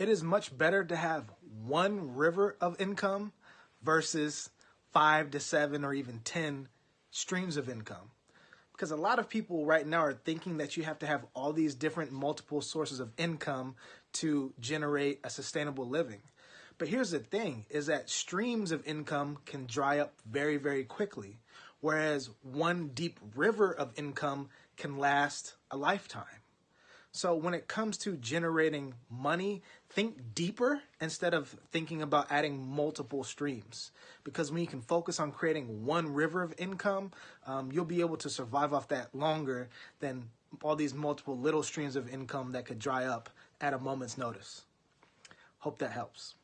it is much better to have one river of income versus five to seven or even 10 streams of income. Because a lot of people right now are thinking that you have to have all these different multiple sources of income to generate a sustainable living. But here's the thing is that streams of income can dry up very, very quickly, whereas one deep river of income can last a lifetime. So when it comes to generating money, think deeper instead of thinking about adding multiple streams. Because when you can focus on creating one river of income, um, you'll be able to survive off that longer than all these multiple little streams of income that could dry up at a moment's notice. Hope that helps.